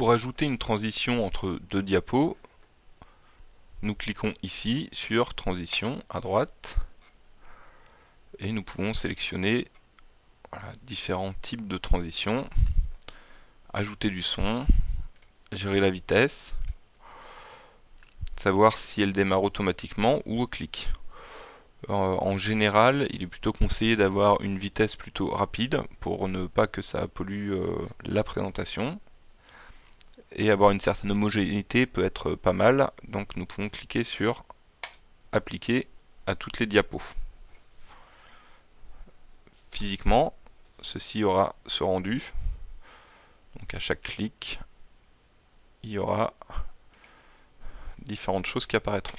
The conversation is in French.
Pour ajouter une transition entre deux diapos, nous cliquons ici sur transition à droite et nous pouvons sélectionner différents types de transitions, ajouter du son, gérer la vitesse, savoir si elle démarre automatiquement ou au clic. Euh, en général, il est plutôt conseillé d'avoir une vitesse plutôt rapide pour ne pas que ça pollue euh, la présentation. Et avoir une certaine homogénéité peut être pas mal, donc nous pouvons cliquer sur appliquer à toutes les diapos. Physiquement, ceci aura ce rendu. Donc à chaque clic, il y aura différentes choses qui apparaîtront.